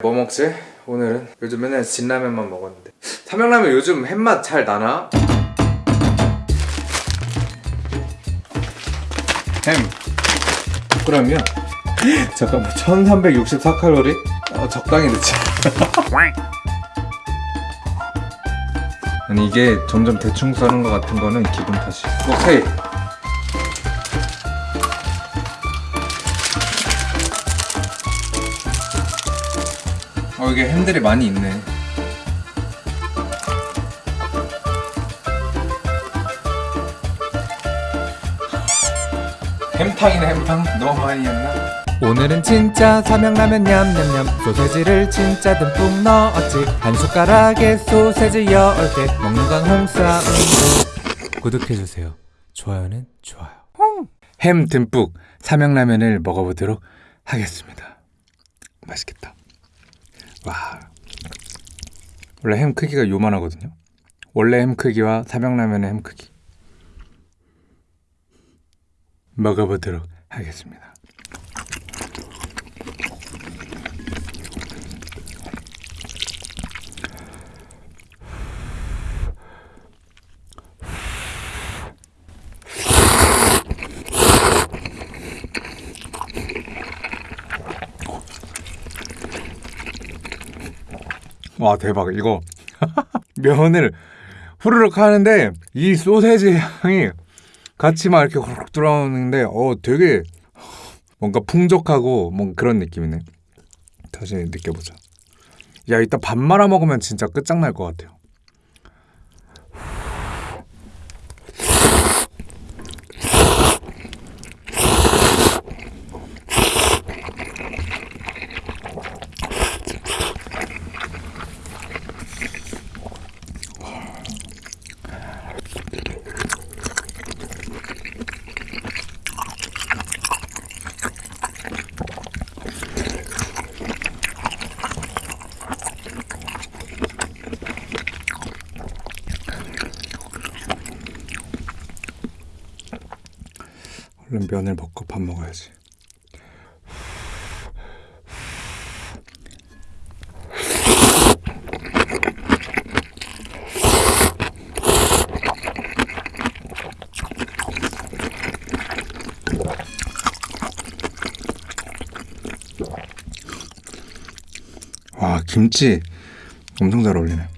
뭐 먹지? 오늘은 요즘 맨날 진라면만 먹었는데 삼양라면 요즘 햇맛 잘 나나? 햄 100g이요? 잠깐만 1364칼로리? 어, 적당히 넣자 아니 이게 점점 대충 써는 것 같은 거는 기분 탓이 오케이 어 이게 햄들이 많이 있네. 햄탕이네 햄탕. 너무 많이 했나? 오늘은 진짜 삼양라면 냠냠냠. 소세지를 진짜 듬뿍 넣었지. 한 숟가락에 소세지 10개. 먹는 건 홍싸움도 구독해주세요. 좋아요는 좋아요. 햄 듬뿍 삼양라면을 먹어보도록 하겠습니다. 맛있겠다 와. 원래 햄 크기가 요만하거든요. 원래 햄 크기와 삼양라면의 햄 크기. 먹어보도록 하겠습니다 와 대박. 이거 면을 후루룩 하는데 이 소세지 향이 같이 막 이렇게 후루룩 들어오는데 어 되게 뭔가 풍족하고 뭔 그런 느낌이네. 다시 느껴보자. 야 이따 밥 말아 먹으면 진짜 끝장날 것 같아요 얼른 면을 먹고 밥 먹어야지. 와 김치 엄청 잘 어울리네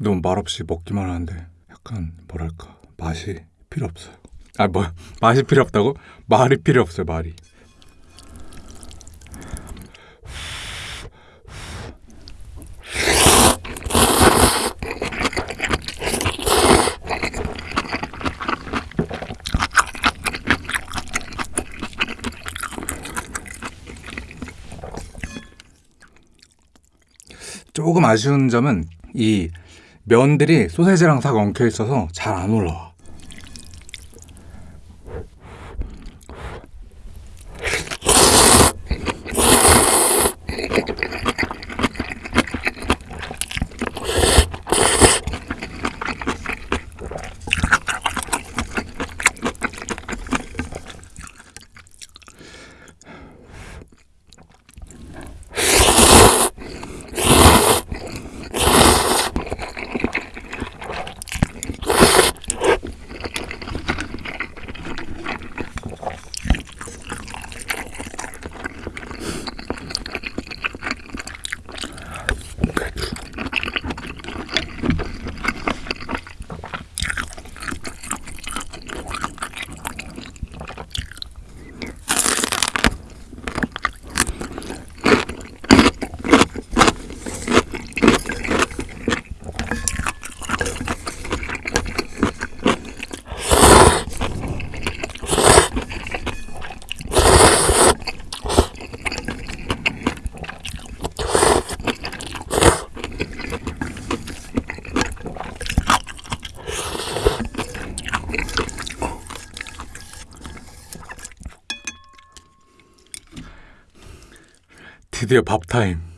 너무 말없이 먹기만 하는데 약간 뭐랄까 맛이 필요 없어요. 아 뭐 맛이 필요 없다고? 말이 필요 없어요 말이. 조금 아쉬운 점은 이 면들이 소세지랑 싹 엉켜 있어서 잘 안 올라와. 드디어 밥 타임.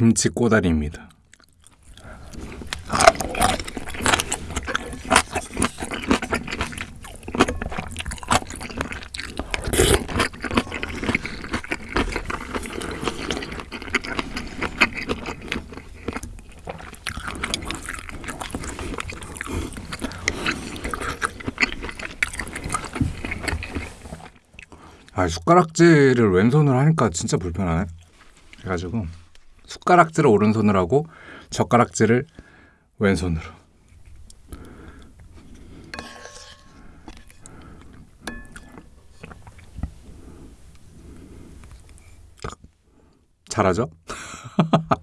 김치 꼬다리입니다. 아 숟가락질을 왼손으로 하니까 진짜 불편하네. 그래가지고 숟가락질을 오른손으로 하고 젓가락질을 왼손으로. 딱 잘하죠?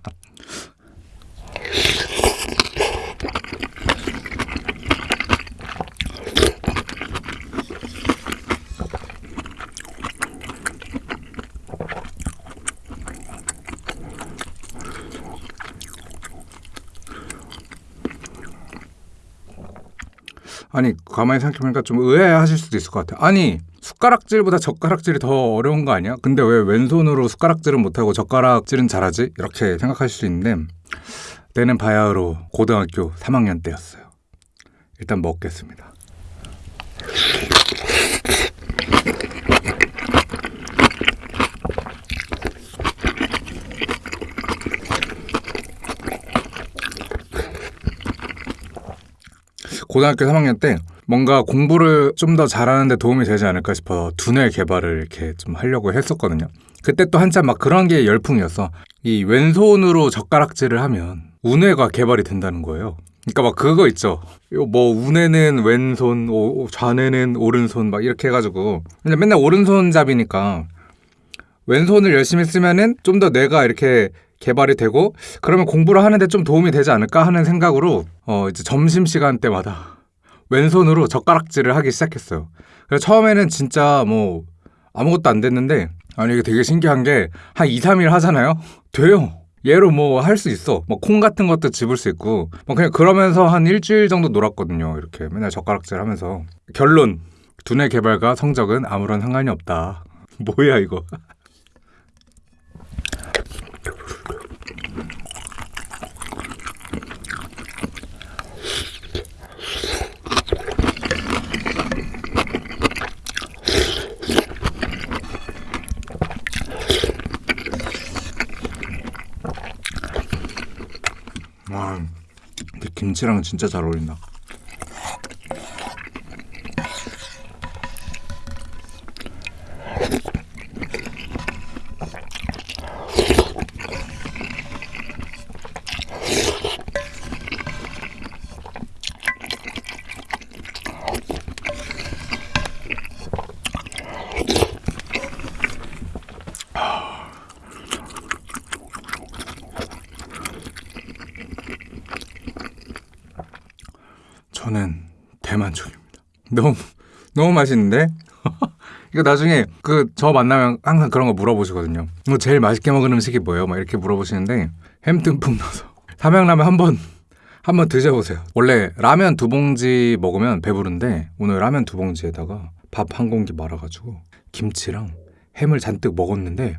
아니 가만히 생각해보니까 좀 의아해하실 수도 있을 것 같아. 아니 숟가락질보다 젓가락질이 더 어려운 거 아니야? 근데 왜 왼손으로 숟가락질은 못하고 젓가락질은 잘하지? 이렇게 생각하실 수 있는데 때는 바야흐로 고등학교 3학년 때였어요. 일단 먹겠습니다. 고등학교 3학년 때 뭔가 공부를 좀 더 잘하는 데 도움이 되지 않을까 싶어 두뇌 개발을 이렇게 좀 하려고 했었거든요. 그때 또 한참 막 그런 게 열풍이었어. 이 왼손으로 젓가락질을 하면 우뇌가 개발이 된다는 거예요. 그러니까 막 그거 있죠. 요뭐 우뇌는 왼손, 오- 좌뇌는 오른손 막 이렇게 해가지고 맨날 오른손잡이니까 왼손을 열심히 쓰면은 좀더 뇌가 이렇게 개발이 되고 그러면 공부를 하는데 좀 도움이 되지 않을까 하는 생각으로 어 이제 점심 시간 때마다 왼손으로 젓가락질을 하기 시작했어요. 그래서 처음에는 진짜 뭐 아무것도 안 됐는데 아니 이게 되게 신기한 게 한 2, 3일 하잖아요. 돼요. 얘로 뭐 할 수 있어. 뭐 콩 같은 것도 집을 수 있고 뭐 그냥 그러면서 한 일주일 정도 놀았거든요. 이렇게 맨날 젓가락질 하면서 결론 두뇌 개발과 성적은 아무런 상관이 없다. 뭐야 이거? 김치랑 진짜 잘 어울린다. 저는 대만족입니다. 너무 너무 맛있는데 이거 나중에 그 저 만나면 항상 그런 거 물어보시거든요. 뭐 제일 맛있게 먹은 음식이 뭐예요? 막 이렇게 물어보시는데 햄 듬뿍 넣어서 삼양라면 한번 한번 드셔보세요. 원래 라면 두 봉지 먹으면 배부른데 오늘 라면 두 봉지에다가 밥 한 공기 말아가지고 김치랑 햄을 잔뜩 먹었는데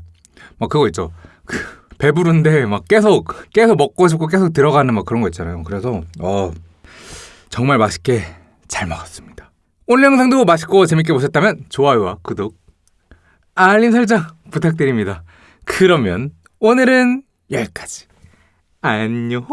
막 그거 있죠. 그 배부른데 막 계속 계속 먹고 싶고 계속 들어가는 막 그런 거 있잖아요. 그래서 어 정말 맛있게 잘 먹었습니다. 오늘 영상도 맛있고 재밌게 보셨다면 좋아요와 구독, 알림 설정 부탁드립니다. 그러면 오늘은 여기까지. 안녕.